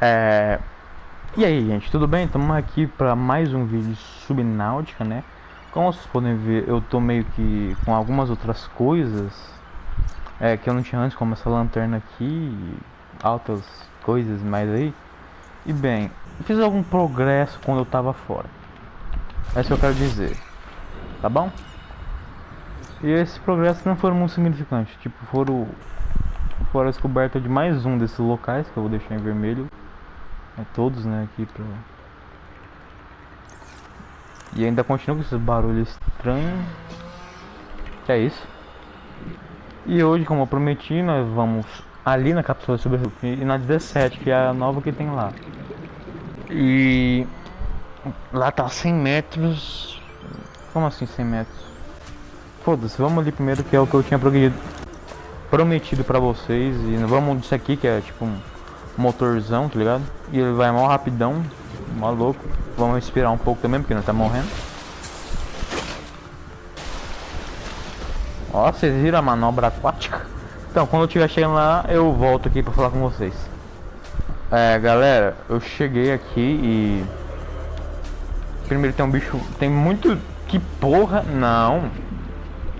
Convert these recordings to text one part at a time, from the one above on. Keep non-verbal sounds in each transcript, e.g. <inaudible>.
É... E aí, gente, tudo bem? Estamos aqui para mais um vídeo subnáutica, né? Como vocês podem ver, eu tô meio que com algumas outras coisas é, que eu não tinha antes, como essa lanterna aqui, altas coisas mais aí. E bem, fiz algum progresso quando eu tava fora. É isso que eu quero dizer. Tá bom? E esse progresso não foram muito significantes. Tipo, foram, foram a descoberta de mais um desses locais que eu vou deixar em vermelho. É todos, né, aqui pra... E ainda continua com esses barulhos estranhos. Que é isso. E hoje, como eu prometi, nós vamos ali na cápsula sobre e na 17, que é a nova que tem lá. E lá tá 100 metros. Como assim 100 metros? Foda-se, vamos ali primeiro que é o que eu tinha prometido pra vocês. E vamos disso aqui que é tipo um motorzão, tá ligado? E ele vai mal rapidão, maluco. Vamos respirar um pouco também, porque não tá morrendo. Ó, vocês viram a manobra aquática? Então, quando eu estiver chegando lá, eu volto aqui pra falar com vocês. É, galera, eu cheguei aqui e... Primeiro tem um bicho... Tem muito... Que porra... Não.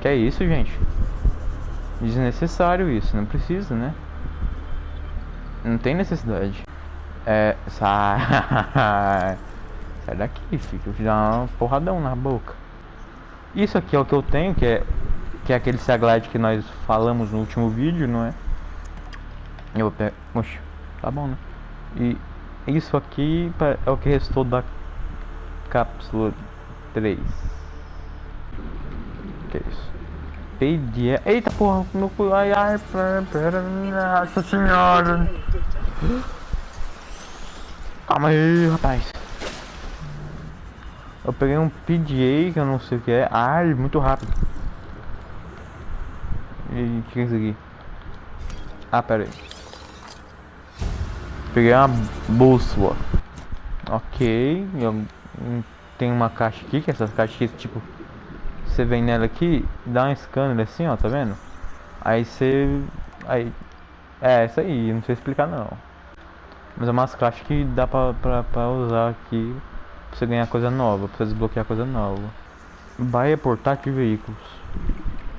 Que é isso, gente? Desnecessário isso, não precisa, né? Não tem necessidade. É... Sai... <laughs> Sai daqui, filho. Eu dar uma porradão na boca. Isso aqui é o que eu tenho, que é que é aquele Saglide que nós falamos no último vídeo, não é? Eu vou pegar... Oxe, tá bom, né? E isso aqui é o que restou da cápsula 3. Que é isso? Pedia... Eita porra, meu cu... Ai, ai, pera, pera, nossa senhora. Calma aí, rapaz. Eu peguei um PDA que eu não sei o que é. Ai, muito rápido. E o que é isso aqui? Ah, pera aí. Peguei uma bússola. Ok. Eu, tem uma caixa aqui, que essas caixas tipo... Você vem nela aqui, dá um scanner assim, ó, tá vendo? Aí você... Aí... É, isso aí, não sei explicar não. Mas é umas caixas que dá pra, pra, pra usar aqui pra você ganhar coisa nova, pra você desbloquear coisa nova. Baia portátil de veículos.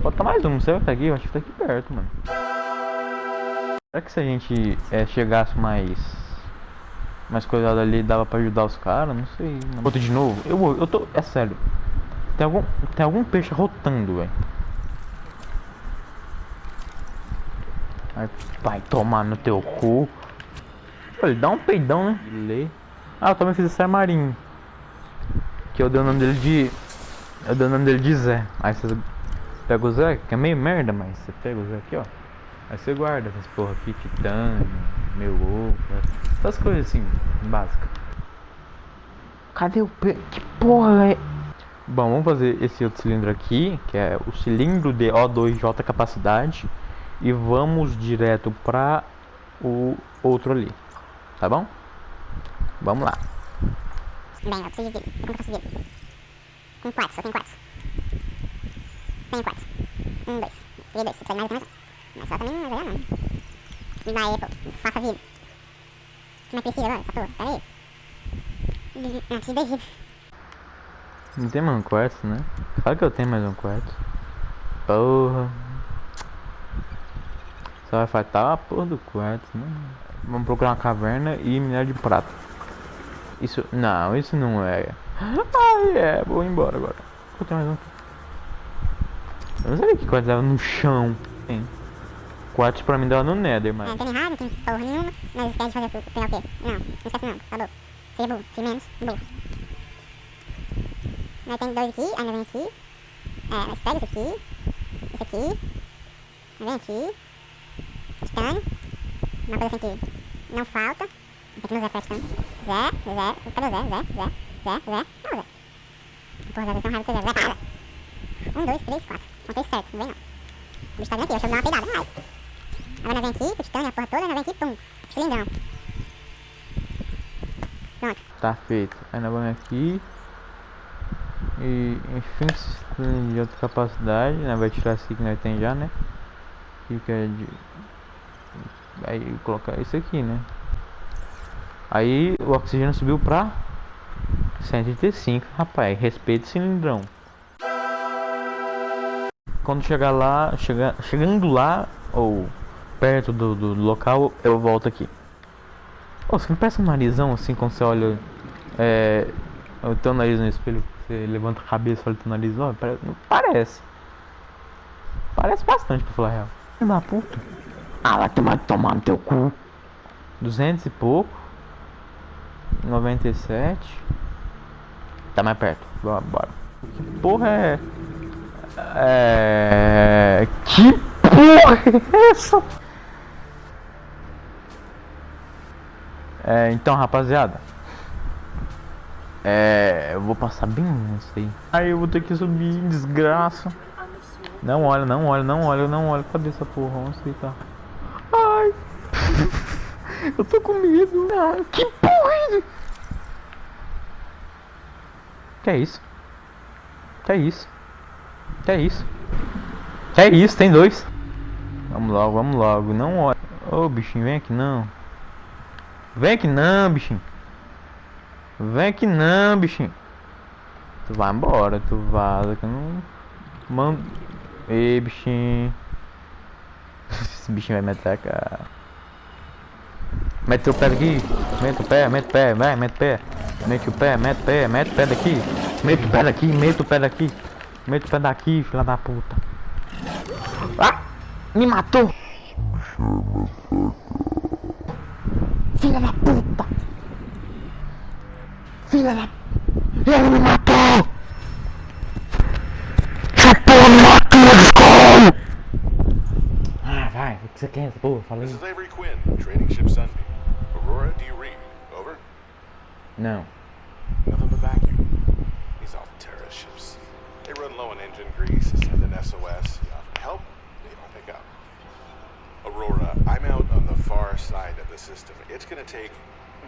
Bota mais um, não sei até aqui, eu acho que tá aqui perto, mano. Será que se a gente é, chegasse mais... Mais cuidado ali, dava pra ajudar os caras? Não sei. Outro de novo? Eu, eu tô... É sério. Tem algum, tem algum peixe rotando, velho. Vai tomar no teu cu. Olha, dá um peidão, né? Lê. Ah, eu também fiz esse armarinho. Que eu dei o nome dele de... Eu dei o nome dele de Zé. Aí vocês Pega o Zé, que é meio merda, mas você pega o Zé aqui, ó. Aí você guarda essas porra aqui, titânio, meu ovo, essas coisas assim, básicas. Cadê o pe... Que porra é... Bom, vamos fazer esse outro cilindro aqui, que é o cilindro de O2J capacidade. E vamos direto para o outro ali, tá bom? Vamos lá. Bem, eu preciso de vidro. Eu preciso de vidro? Tem quatro, só tem quatro. Tenho quatro. Um, dois. Peguei dois. Precisa mais, mais um. Mas só também não vai não. Me dá aí, pô. Faça vida. Mas precisa agora, essa porra. Pera aí. Não, preciso de vida. Não tem mais um quarto, né? Fala que eu tenho mais um quarto. Porra. Só vai faltar a porra do quarto, né? Vamos procurar uma caverna e minério de prata. Isso. Não, isso não é. <gasps> Ai, é. Vou embora agora. Vou ter mais um. Eu não sabia que quartzo dava no chão. Tem. Quartz pra mim dava no nether, mas... Tem errado, tem porra nenhuma, mas esquece de fazer tudo. O quê? Não, não esquece não. Seja burro, se menos, burro. Nós tem dois aqui, aí nós vem aqui. É, nós pega esse aqui. Esse aqui. Vem aqui. Titânio. Uma coisa assim que não falta. Tem que no Zé prestando. Zé, Zé, cadê o Zé? Zé, Zé, Zé, Zé. Não, Zé. Porra, Zé, vocês estão raiva de Zé. Zé, para. Um, dois, três, quatro. Contei certo, não vem não. O bicho tá vindo aqui, deixa eu dar uma peidada, vai. Agora vem aqui, o titânio, a porra toda, vem aqui, pum. Cilindrão. Pronto. Tá feito. Aí nós vamos aqui. E enfim, de outra capacidade, né? Vai tirar esse que nós tem já, né? É de. Aí colocar isso aqui, né? Aí o oxigênio subiu pra 135. Rapaz, respeito o cilindrão. Quando chegar lá, chega, chegando lá, ou perto do, do local, eu volto aqui. Oh, você não parece um narizão assim quando você olha é, o teu nariz no espelho? Você levanta a cabeça e olha o nariz, ó, parece, parece. Parece bastante pra falar a real. Filho da puta. Ah, vai tomar, tomar no teu cu. 200 e pouco. 97. Tá mais perto. Bora, bora. Que porra é. É. Que porra é essa? É, então, rapaziada. É, eu vou passar bem isso aí. Aí eu vou ter que subir, desgraça. Não olha, não olha, não olha, não olha. Cadê essa porra? Onde você tá? Ai! <laughs> eu tô com medo. Ah, que porra é? Que é isso? Que é isso? Que é isso? Que é isso? Tem dois. Vamos logo, vamos logo. Não olha. Ô, oh, bichinho, vem aqui não. Vem aqui não, bichinho. Vem aqui não, bichinho. Tu vai embora, tu vaza que eu não. Mano. Ei, bichinho. <laughs> Esse bichinho vai me atacar. Mete o pé daqui. Mete o pé, mete o pé, vai, mete o pé. Mete o pé, mete o pé, mete o pé daqui. Mete o pé daqui, mete o pé daqui. Mete o pé daqui, filha da puta. Ah! Me matou! Filha da puta! Filha da... Ele me matou! Essa porra me matou, descolho! Ah, vai, o que você quer, porra? Falei. This is Avery Quinn, training ship Sunbeam. Aurora, do you read? Over? Não. Nothing but vacuum. These all Terra ships. They run low on engine grease, send an SOS. You offer help, they don't pick up. Aurora, I'm out on the far side of the system. It's gonna take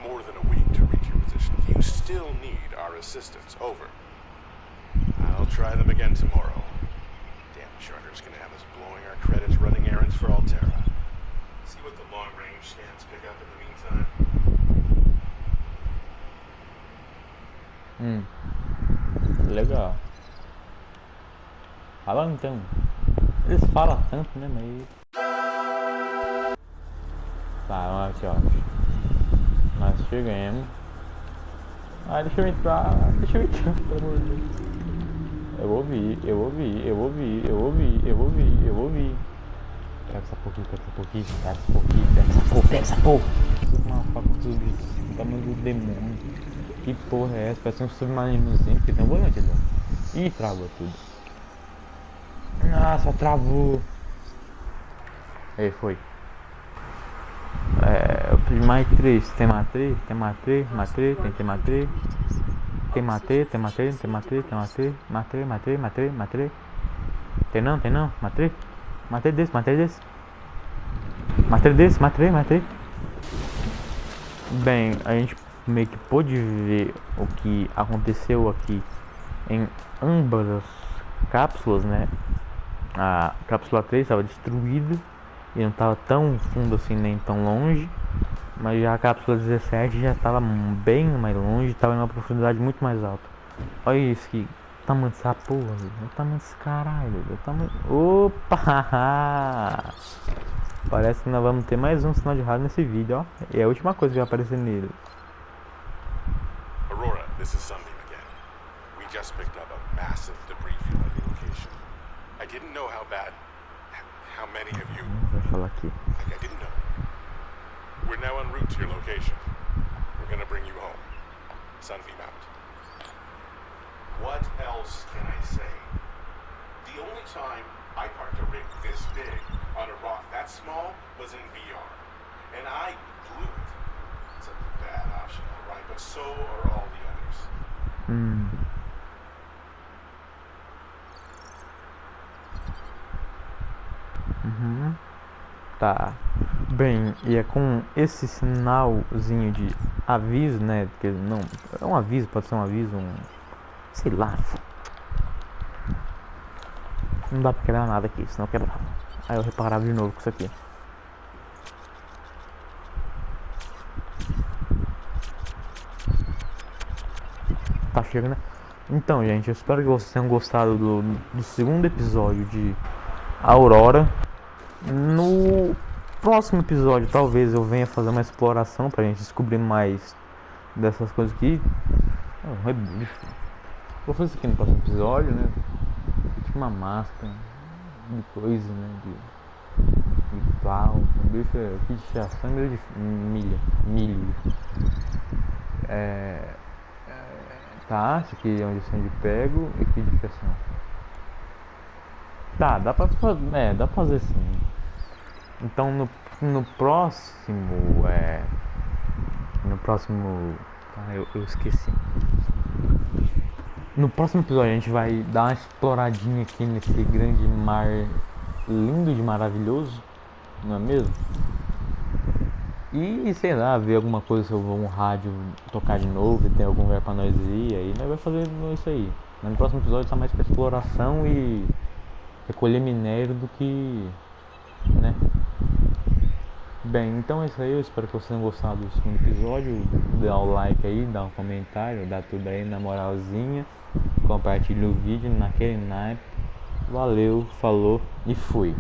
more than a week to reach your position. You still need our assistance. Over. I'll try them again tomorrow. Damn charter's gonna have us blowing our credits running errands for Alterra. See what the long range scans pick up in the meantime. Hum. Legal. Fala então. Eles falam tanto, né, mas... Tá, vamos. Nós chegamos. Ah, deixa eu entrar. Deixa eu entrar, pelo amor de Deus. Eu ouvi, eu ouvi, eu ouvi, eu ouvi, eu ouvi, eu ouvi. Pega essa porra, pega essa porra, pega essa porra, pega essa porra, pega essa porra. Faca do tamanho do demônio. Que porra é essa? Parece um submarinozinho, porque tem um volante ali. Ih, travou tudo. Nossa, travou. Aí, foi. É, pedi mais três. Tem matriz? Tem matriz? Matriz? Tem, tem matriz? Tem matriz? Tem matriz? Tem matriz? Tem matriz? Matriz? Matriz? Matriz? Matriz? Tem não? Tem não? Matriz? Matriz desse? Matriz desse? Matriz desse? Matriz? Matriz? Bem, a gente meio que pôde ver o que aconteceu aqui em ambas as cápsulas, né? A cápsula 3 estava destruída e não estava tão fundo assim nem tão longe mas já a cápsula 17 já estava bem mais longe estava em uma profundidade muito mais alta. Olha isso que tamanho dessa porra o tamanho desse caralho o tamanho... opa! <laughs> Parece que nós vamos ter mais um sinal de rádio nesse vídeo ó. É a última coisa que vai aparecer nele. Aurora, this is Sunbeam again. We just picked up a massive debris field at your location. I didn't know how bad, how many of you vai falar aqui. I didn't know. We're now en route to your location. We're gonna bring you home. Sunbeam out. What else can I say? The only time I parked a rig this big on a rock that small was in VR. And I blew it. It's a bad option, alright, but so are all the others. Hmm. hum Uhum. Tá. Bem, e é com esse sinalzinho de aviso, né? Que não. É um aviso, pode ser um aviso, um. Sei lá. Não dá pra quebrar nada aqui, senão quebrava. Aí eu reparava de novo com isso aqui. tá chegando. Então, gente, eu espero que vocês tenham gostado do, do segundo episódio de Aurora. No próximo episódio, talvez eu venha fazer uma exploração pra gente descobrir mais dessas coisas aqui. É um rebucho. Vou fazer isso aqui no próximo episódio, né? Tipo uma máscara de coisa, né? De, de pau. O bicho é aqui de fiação meio de milha. Milho. É, é, tá, esse aqui é onde eu de pego e aqui de fiação. Tá, dá pra. É, dá pra fazer sim. Então no, no próximo. É. No próximo. Ah, eu, eu esqueci. No próximo episódio a gente vai dar uma exploradinha aqui nesse grande mar lindo de maravilhoso, não é mesmo? E sei lá, ver alguma coisa se eu vou um rádio tocar de novo e tem algum lugar pra nós ir, aí nós vai fazer isso aí. Mas no próximo episódio tá mais pra exploração e recolher minério do que. Bem, então é isso aí, eu espero que vocês tenham gostado do segundo episódio. Dá o like aí, dá um comentário, dá tudo aí na moralzinha. Compartilha o vídeo naquele naipe. Valeu, falou e fui.